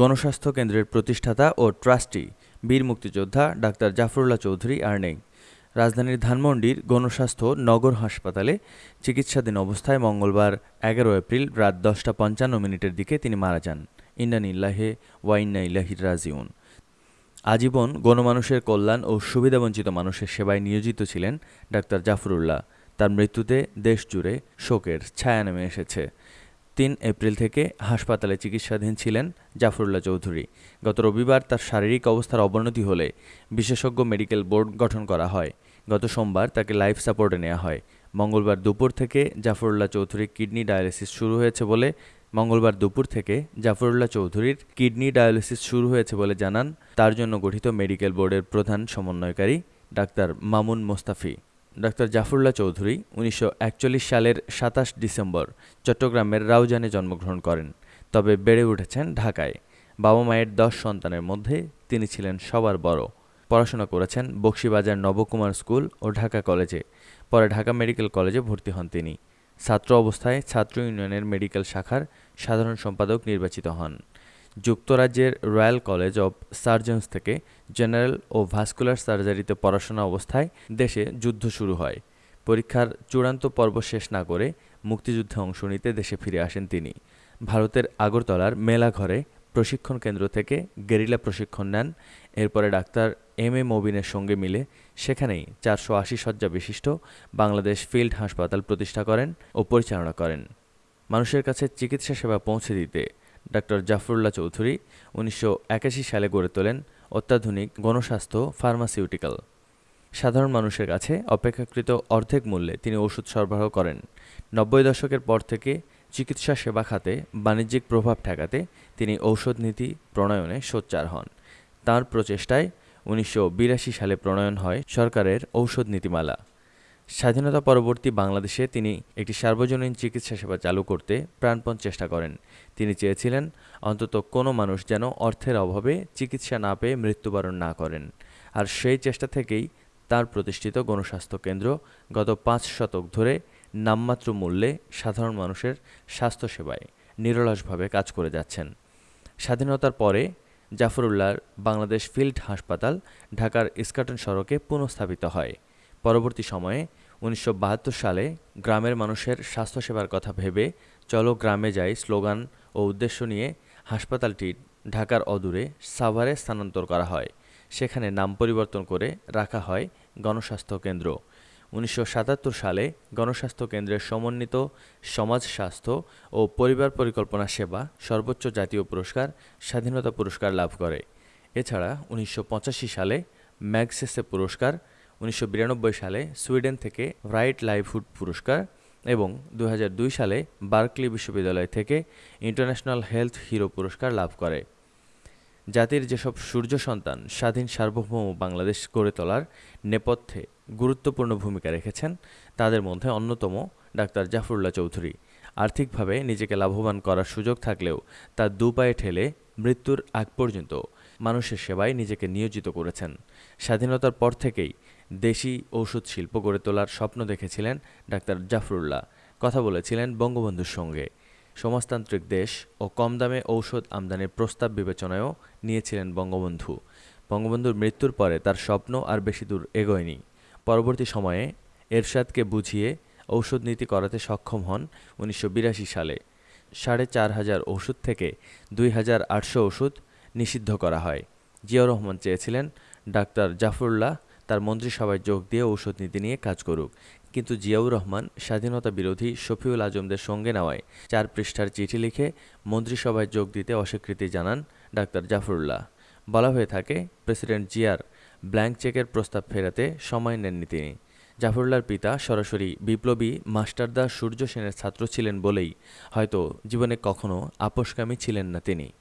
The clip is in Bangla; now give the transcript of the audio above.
গণস্বাস্থ্য কেন্দ্রের প্রতিষ্ঠাতা ও ট্রাস্টি বীর মুক্তিযোদ্ধা ডাক্তার জাফরুল্লাহ চৌধুরী আর নেই। রাজধানীর ধানমন্ডির গণস্বাস্থ্য নগর হাসপাতালে চিকিৎসাধীন অবস্থায় মঙ্গলবার এগারো এপ্রিল রাত দশটা পঞ্চান্ন মিনিটের দিকে তিনি মারা যান। ইন্নান ইল্লাহে ওয়াইন্না ইল্লাহির রাজিউন। আজীবন গণমানুষের কল্যাণ ও সুবিধাবঞ্চিত মানুষের সেবায় নিয়োজিত ছিলেন ডাক্তার জাফরুল্লাহ। তার মৃত্যুতে দেশ জুড়ে শোকের ছায়া নেমে এসেছে। তিন এপ্রিল থেকে হাসপাতালে চিকিৎসাধীন ছিলেন জাফরুল্লাহ চৌধুরী। গত রবিবার তার শারীরিক অবস্থার অবনতি হলে বিশেষজ্ঞ মেডিকেল বোর্ড গঠন করা হয়। গত সোমবার তাকে লাইফ সাপোর্টে নেওয়া হয়। মঙ্গলবার দুপুর থেকে জাফরুল্লাহ চৌধুরীর কিডনি ডায়ালিসিস শুরু হয়েছে বলে মঙ্গলবার দুপুর থেকে জাফরুল্লাহ চৌধুরীর কিডনি ডায়ালিসিস শুরু হয়েছে বলে জানান। তার জন্য গঠিত মেডিকেল বোর্ডের প্রধান সমন্বয়কারী ডাক্তার মামুন মোস্তাফি। ডাক্তার জাফরুল্লাহ চৌধুরী উনিশশো একচল্লিশ সালের সাতাশ ডিসেম্বর চট্টগ্রামের রাউজানে জন্মগ্রহণ করেন, তবে বেড়ে উঠেছেন ঢাকায়। বাবা মায়ের দশ সন্তানের মধ্যে তিনি ছিলেন সবার বড়। পড়াশোনা করেছেন বক্সিবাজার নবকুমার স্কুল ও ঢাকা কলেজে। পরে ঢাকা মেডিকেল কলেজে ভর্তি হন তিনি। ছাত্র অবস্থায় ছাত্র ইউনিয়নের মেডিকেল শাখার সাধারণ সম্পাদক নির্বাচিত হন। যুক্তরাজ্যের রয়্যাল কলেজ অব সার্জনস থেকে জেনারেল ও ভাস্কুলার সার্জারিতে পড়াশোনা অবস্থায় দেশে যুদ্ধ শুরু হয়। পরীক্ষার চূড়ান্ত পর্ব শেষ না করে মুক্তিযুদ্ধে অংশ নিতে দেশে ফিরে আসেন তিনি। ভারতের আগরতলার মেলাঘরে প্রশিক্ষণ কেন্দ্র থেকে গেরিলা প্রশিক্ষণ নেন। এরপরে ডাক্তার এম এ মবিনের সঙ্গে মিলে সেখানেই চারশো আশি শয্যা বিশিষ্ট বাংলাদেশ ফিল্ড হাসপাতাল প্রতিষ্ঠা করেন ও পরিচালনা করেন। মানুষের কাছে চিকিৎসা সেবা পৌঁছে দিতে ডাক্তার জাফরুল্লাহ চৌধুরী উনিশশো একাশি সালে গড়ে তোলেন অত্যাধুনিক গণস্বাস্থ্য ফার্মাসিউটিক্যাল। সাধারণ মানুষের কাছে অপেক্ষাকৃত অর্ধেক মূল্যে তিনি ওষুধ সরবরাহ করেন। নব্বই দশকের পর থেকে চিকিৎসা সেবা খাতে বাণিজ্যিক প্রভাব ঠেকাতে তিনি ঔষধ নীতি প্রণয়নে সোচ্চার হন। তাঁর প্রচেষ্টায় উনিশশো বিরাশি সালে প্রণয়ন হয় সরকারের ঔষধ নীতিমালা। স্বাধীনতা পরবর্তী বাংলাদেশে তিনি একটি সার্বজনীন চিকিৎসা সেবা চালু করতে প্রাণপণ চেষ্টা করেন। তিনি চেয়েছিলেন অন্তত কোনো মানুষ যেন অর্থের অভাবে চিকিৎসা না পেয়ে মৃত্যুবরণ না করেন। আর সেই চেষ্টা থেকেই তার প্রতিষ্ঠিত গণস্বাস্থ্য কেন্দ্র গত পাঁচ শতক ধরে নামমাত্র মূল্যে সাধারণ মানুষের স্বাস্থ্যসেবায় নিরলসভাবে কাজ করে যাচ্ছেন। স্বাধীনতার পরে জাফরুল্লাহর বাংলাদেশ ফিল্ড হাসপাতাল ঢাকার ইস্কাটন সড়কে পুনঃস্থাপিত হয়। পরবর্তী সময়ে উনিশশো বাহাত্তর সালে গ্রামের মানুষের স্বাস্থ্যসেবার কথা ভেবে চলো গ্রামে যাই স্লোগান ও উদ্দেশ্য নিয়ে হাসপাতালটি ঢাকার অদূরে সাভারে স্থানান্তর করা হয়। সেখানে নাম পরিবর্তন করে রাখা হয় গণস্বাস্থ্য কেন্দ্র। উনিশশো সাতাত্তর সালে গণস্বাস্থ্য কেন্দ্রের সমন্বিত সমাজ স্বাস্থ্য ও পরিবার পরিকল্পনা সেবা সর্বোচ্চ জাতীয় পুরস্কার, স্বাধীনতা পুরস্কার লাভ করে। এছাড়া উনিশশো পঁচাশি সালে ম্যাগসেসে পুরস্কার উনিশশো বিরানব্বই সালে সুইডেন থেকে রাইট লাইভহুড পুরস্কার এবং দু হাজার দুই সালে বার্কলি বিশ্ববিদ্যালয় থেকে ইন্টারন্যাশনাল হেলথ হিরো পুরস্কার লাভ করে। জাতির যেসব সূর্য সন্তান স্বাধীন সার্বভৌম বাংলাদেশ গড়ে তোলার নেপথ্যে গুরুত্বপূর্ণ ভূমিকা রেখেছেন, তাদের মধ্যে অন্যতম ডাক্তার জাফরুল্লাহ চৌধুরী। আর্থিকভাবে নিজেকে লাভবান করার সুযোগ থাকলেও তার দু পায়ে ঠেলে মৃত্যুর আগ পর্যন্ত মানুষের সেবায় নিজেকে নিয়োজিত করেছেন। স্বাধীনতার পর থেকেই দেশি ঔষধ শিল্প গড়ে তোলার স্বপ্ন দেখেছিলেন ডাক্তার জাফরুল্লাহ। কথা বলেছিলেন বঙ্গবন্ধুর সঙ্গে। সমাজতান্ত্রিক দেশ ও কম দামে ঔষধ আমদানির প্রস্তাব বিবেচনায়ও নিয়েছিলেন বঙ্গবন্ধু। বঙ্গবন্ধুর মৃত্যুর পরে তার স্বপ্ন আর বেশি দূর এগোয়নি। পরবর্তী সময়ে এরশাদকে বুঝিয়ে ঔষধ নীতি করাতে সক্ষম হন উনিশশো বিরাশি সালে। সাড়ে চার হাজার ওষুধ থেকে দুই হাজার আটশো ওষুধ নিষিদ্ধ করা হয়। জিয়াউর রহমান চেয়েছিলেন ডাক্তার জাফরুল্লাহ তার মন্ত্রিসভায় যোগ দিয়ে ঔষধ নীতি নিয়ে কাজ করুক। কিন্তু জিয়াউর রহমান স্বাধীনতা বিরোধী শফিউল আজমদের সঙ্গে নেওয়ায় চার পৃষ্ঠার চিঠি লিখে মন্ত্রিসভায় যোগ দিতে অস্বীকৃতি জানান ডাক্তার জাফরুল্লাহ। বলা হয়ে থাকে, প্রেসিডেন্ট জিয়ার ব্ল্যাঙ্ক চেকের প্রস্তাব ফেরাতে সময় নেননি তিনি। জাফরুল্লার পিতা সরাসরি বিপ্লবী মাস্টারদা সূর্য সেনের ছাত্র ছিলেন বলেই হয়তো জীবনে কখনো আপোষকামী ছিলেন না তিনি।